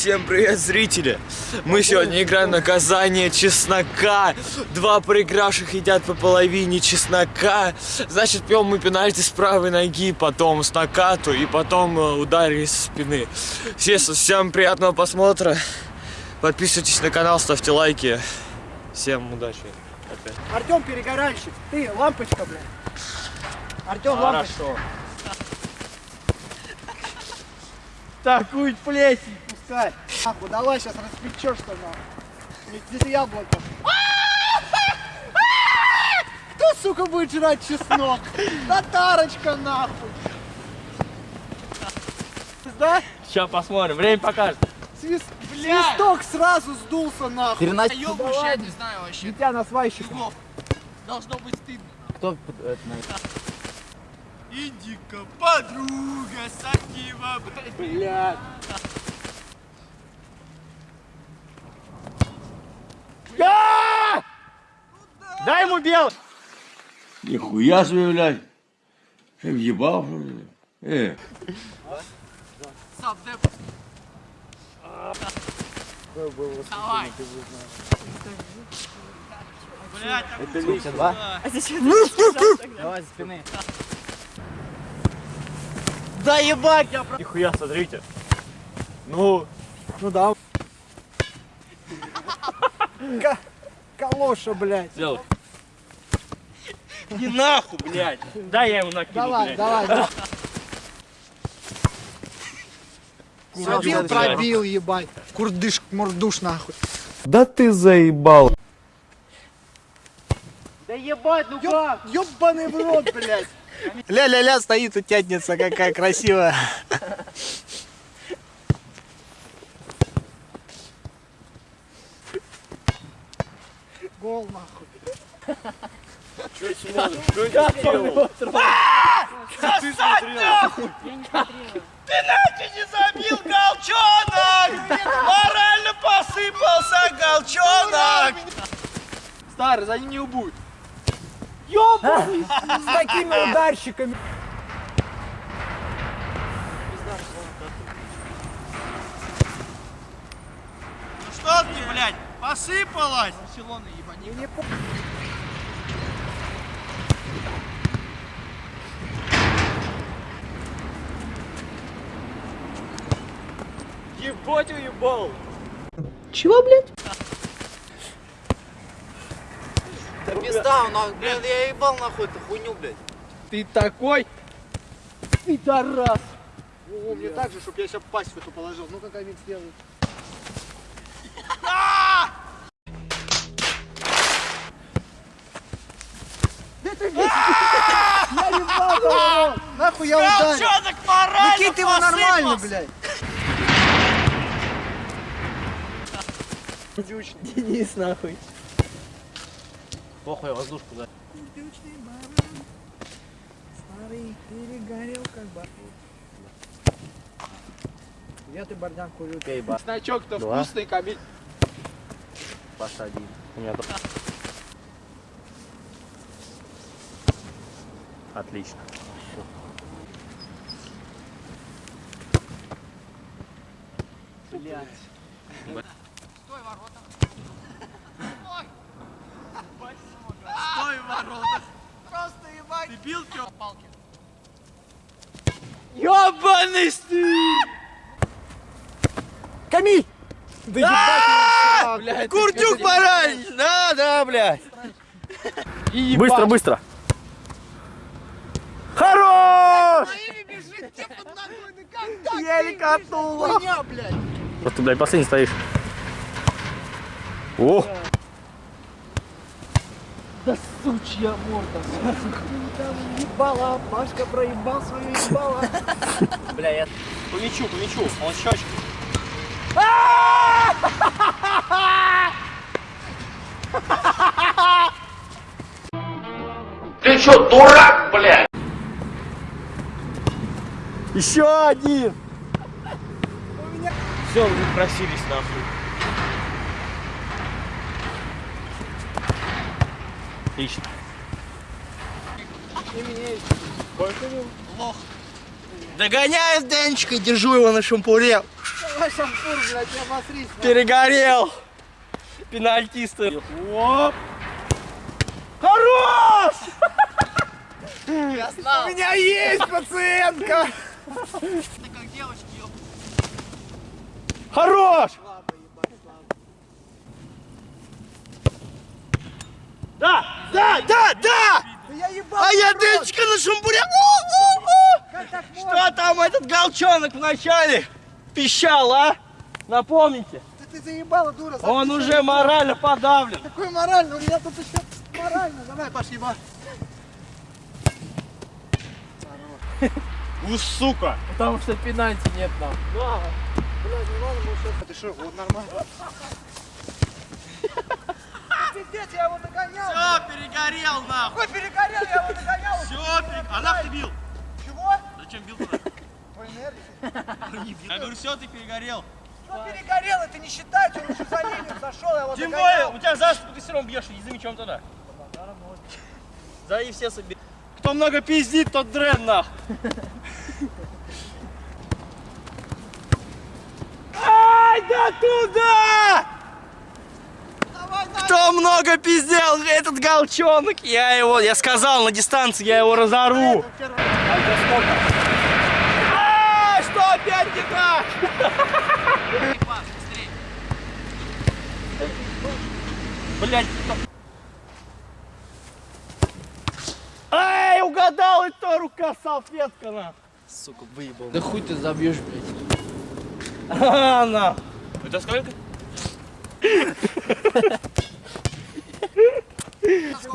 Всем привет, зрители! Мы сегодня играем наказание чеснока. Два проигравших едят по половине чеснока. Значит, пьем мы пенальти с правой ноги, потом с накату и потом э, ударили со спины. Всем, всем приятного просмотра. Подписывайтесь на канал, ставьте лайки. Всем удачи. Опять. Артем перегоральщик, ты лампочка, блядь. Артем лампочка. Хорошо. Такую плесень пускай. Нахуй, давай сейчас распечешься нахуй. Здесь яблоко. Кто, сука, будет жрать чеснок? Татарочка, нахуй. Да? Сейчас посмотрим, время покажет. Свист... Свисток сразу сдулся, нахуй. Ёбуш, я не знаю вообще. Дитя на свайщику. Егов, Должно быть стыдно. Кто это Иди-ка, подруга, Сакива, Блядь. Дай ему белый! Нихуя себе, блядь. Ты въебал, что ли? Э. Давай. Блядь, так Сколько, два? Давай, за спины. Да ебать! Я... Нихуя, смотрите. Ну, Ну да. Ка- Калоша, блядь. сделай. Не нахуй, блядь. Да я ему накину, Давай, блядь. давай, давай. Пробил, пробил, ебать. Курдыш, мордуш, нахуй. Да ты заебал. Да ебать, ну Ёб, ёбаный в рот, блядь. Ля-ля-ля стоит и тянется, какая красивая. Ты не забил голчонок! Морально посыпался голчонок! Старый, за ним не убудь. Ёбаный! С такими ударщиками. Ну что ты, блядь, посыпалась? Барселона, ебани. Ебать уебал. Чего, блядь? Да пизда, блядь, я ебал нахуй эту хуйню, блядь. Ты такой? Пидорас. О, мне так же, чтобы я сейчас пасть в эту положил. Ну как ты, блядь, Я ебал. Нахуй я ударил. Голчонок морально Выкинь ты его нормально, посыпался. Блядь. Денис, нахуй. Похуй, воздушку за. Старый перегорел, как бы. Я ты бордян курю. Значок-то Два. вкусный, Камиль. Посади. У меня тут. Отлично. Блядь. Стой, Стой, ворота. Просто ебать. Ты бил чё? Палки. Ёбаный стыд! Камиль! Да ебать блядь. Куртюк поранишь! Да, да, блядь! Быстро, быстро. Хорош! Еле катнула. Просто, блядь, последний стоишь. О! Да сучья морда. Ебала, Пашка проебал свою ебало. Бля, я помечу, помечу, он щечку. Еще один! Все, вы просились нахуй. Отлично. Лох. Догоняю Денчика и держу его на шампуре. Давай шампур, блядь, я обосрись. Перегорел. Пенальтисты. Оп. Хорош! У меня есть пациентка. Это как девочки, ёп. Хорош! Да, да, да, да! Да я. А я дырочка на шампуре. У-у-у! Что там этот галчонок вначале пищал, а? Напомните, Да ты заебала, дура. он уже морально подавлен. Какой морально? У меня тут еще морально. Давай, пошли, ба. У, сука! Потому что пенальти нет нам. Блядь, не надо было сейчас. Ты что, вот нормально. Пиздец, я его догонял. Все, перегорел нахуй. Какой перегорел, я его догонял. Все, перегорел. А нахуй ты бил? Чего? Зачем бил тогда? По инерции. Я говорю, все, ты перегорел. Что перегорел? Это не считается, он уже за линию зашел, я его Тем более, у тебя за спину ты все равно бьешь, иди мечом туда. Да и все соберут. Кто много пиздит, тот дрен нахуй. Ай, да туда! Кто много пиздел, этот галчонок, я его, я сказал, на дистанции я его разорву. А, что опять не так? Блять, Ай, угадал, и то рука салфетка на. Да хуй ты забьешь, блядь. А, на. Это сколько?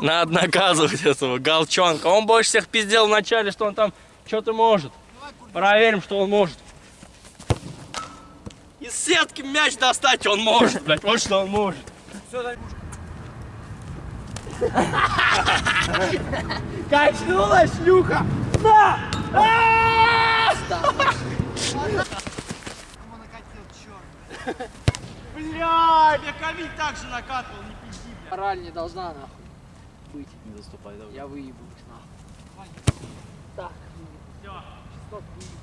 Надо наказывать этого галчонка. Он больше всех пиздел вначале, что он там что-то может. Проверим, что он может. Из сетки мяч достать он может, блядь. Вот что он может. Качнула шлюха! На! А! Ему накатил, черт. Бля, я ковид так же накатывал, не пизди, бля. Мораль не должна нахуй быть. Не заступай, давай. Я выебусь нахуй.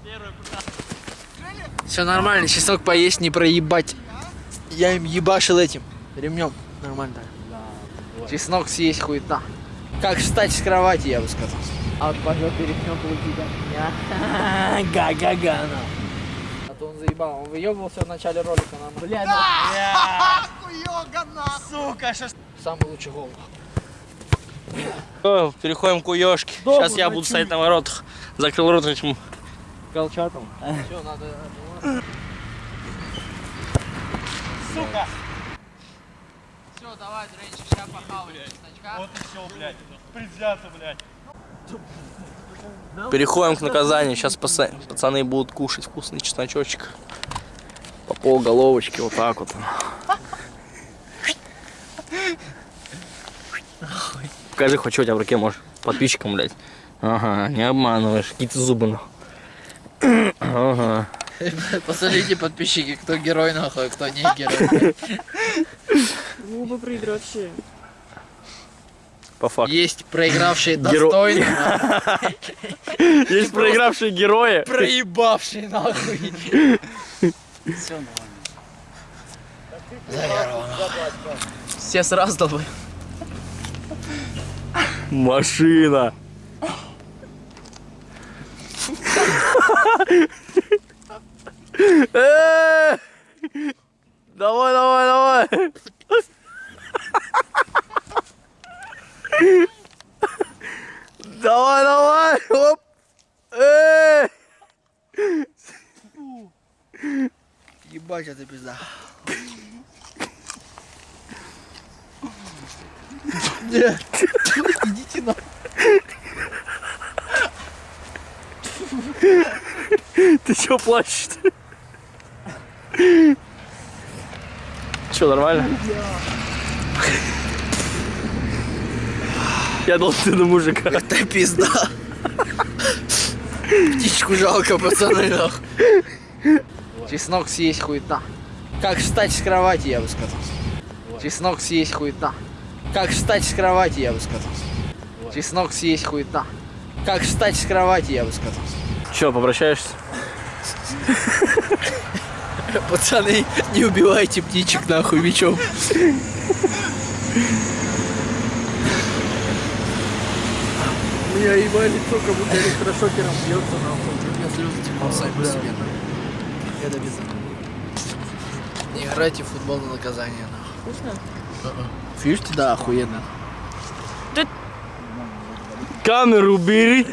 Первый Все нормально, чеснок поесть не проебать. Я им ебашил этим ремнем. Нормально так. Чеснок съесть хуета. Как встать с кровати, я бы сказал. А вот пошел перехнем получить Га-га-га, А то он заебал, он выебывался в начале ролика нам. Бля, Хуёга, нахуй. Сука, сейчас самый лучший гол. Переходим к уёшке. Сейчас я буду стоять на воротах. Закрыл рот этим галчатом. Все, надо... Сука! Все, давай, Дренчик, сейчас похавай. Вот и все, блядь. Предвзято, блядь. Переходим к наказанию. Сейчас пацаны будут кушать вкусный чесночочек. По пол головочки, вот так вот. Покажи, хоть что у тебя в руке, можешь. Подписчикам, блядь. Ага, не обманываешь. Какие-то зубы, нахуй. Ага. Посмотрите, подписчики, кто герой нахуй, а кто не герой. По факту. Есть проигравшие достойно, Есть проигравшие герои. проебавшие нахуй. Все нормально. Все сразу долбой. Машина. Э! Давай, давай, давай. Давай, давай. Оп. Э! Ебать, это пизда. Нет. Идите на. Ты чё плачешь? Чё, нормально? Я должен на мужика. Это пизда. Птичку жалко, пацаны, нахуй. Чеснок съесть хуета. Как встать с кровати, я бы сказал. Чеснок съесть хуета. Как встать с кровати, я бы сказал. Чеснок съесть хуета. Как встать с кровати, я бы сказал. Чё, попрощаешься? Пацаны, не убивайте птичек нахуй мечом. Меня ебали лицо, как будто электрошокером бьется нахуй. У меня слезы текут сами по себе. нахуй. Это без Не играйте в футбол на наказание нахуй. Вкусно? Фишки, да, охуенно. Камеру убери.